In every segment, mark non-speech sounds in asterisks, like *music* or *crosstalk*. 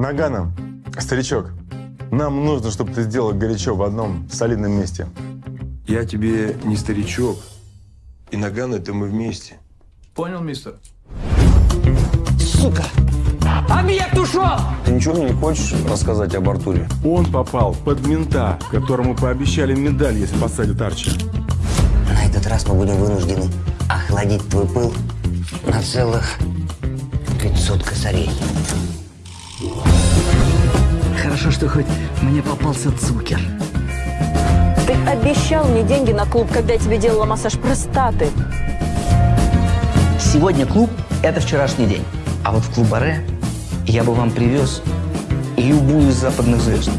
Нагана, старичок, нам нужно, чтобы ты сделал горячо в одном солидном месте. Я тебе не старичок. И Наган это мы вместе. Понял, мистер? Сука! Объект ушел! Ты ничего мне не хочешь рассказать об Артуре? Он попал под мента, которому пообещали медаль, если посадят Арчи. На этот раз мы будем вынуждены охладить твой пыл на целых 500 косарей. Хорошо, что хоть мне попался цукер. Ты обещал мне деньги на клуб, когда я тебе делала массаж простаты. Сегодня клуб – это вчерашний день. А вот в клуб Аре я бы вам привез любую из западных звезд.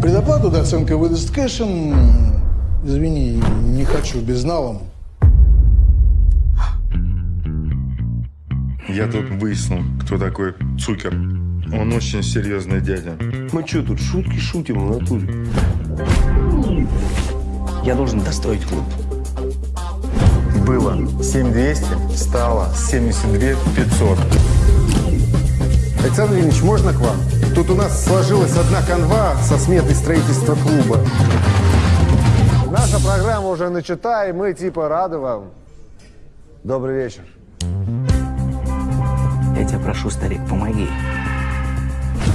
Предоплату доценка выдаст кэшем. Извини, не хочу безналом. Я тут выяснил, кто такой Цукер. Он очень серьезный дядя. Мы что тут, шутки шутим в натуре? Я должен достроить клуб. Было 7200, стало 72 500. Александр Ильич, можно к вам? Тут у нас сложилась одна канва со сметой строительства клуба. Наша программа уже начата, и мы типа рады вам. Добрый вечер. Я тебя прошу, старик, помоги.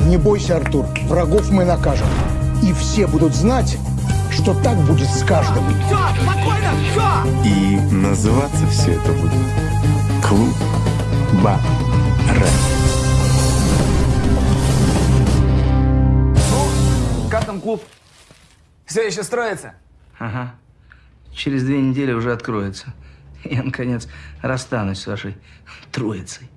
Не бойся, Артур, врагов мы накажем. И все будут знать, что так будет с каждым. И называться все это будет Клуб Баре. Как там клуб? Все еще строится? Ага. Через две недели уже откроется. *laughs* Я, наконец, расстанусь с вашей троицей.